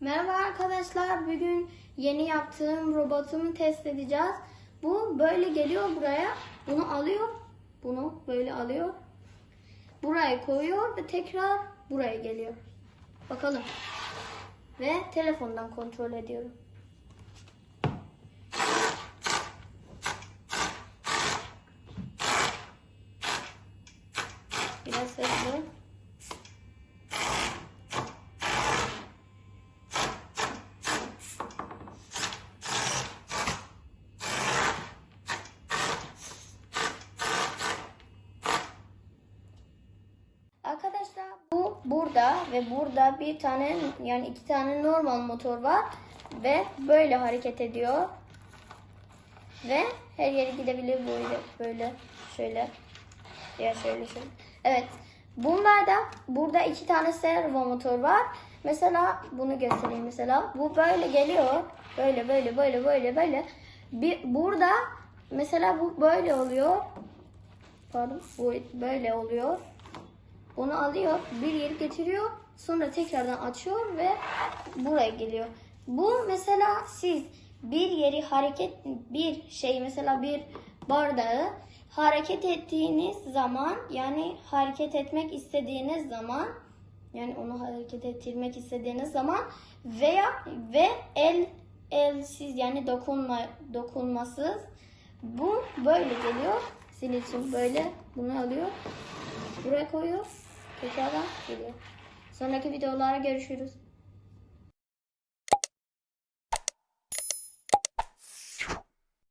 Merhaba arkadaşlar. Bugün yeni yaptığım robotumu test edeceğiz. Bu böyle geliyor buraya. Bunu alıyor. Bunu böyle alıyor. Buraya koyuyor ve tekrar buraya geliyor. Bakalım. Ve telefondan kontrol ediyorum. Biraz hızlı. Arkadaşlar bu burada ve burada bir tane yani iki tane normal motor var ve böyle hareket ediyor ve her yere gidebilir böyle böyle şöyle ya şöyle şöyle. Evet. Bunlarda burada iki tane servo motor var. Mesela bunu göstereyim mesela. Bu böyle geliyor. Böyle böyle böyle böyle böyle. Bir, burada mesela bu böyle oluyor. Pardon. Bu böyle oluyor. Onu alıyor, bir yeri getiriyor, sonra tekrardan açıyor ve buraya geliyor. Bu mesela siz bir yeri hareket, bir şey mesela bir bardağı hareket ettiğiniz zaman yani hareket etmek istediğiniz zaman yani onu hareket ettirmek istediğiniz zaman veya ve el elsiz yani dokunma dokunmasız bu böyle geliyor. Sizin için böyle bunu alıyor. Buraya koyuyor. Tekrardan geliyor. Sonraki videolara görüşürüz.